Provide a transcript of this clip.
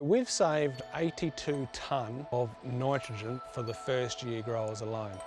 We've saved 82 tonne of nitrogen for the first year growers alone.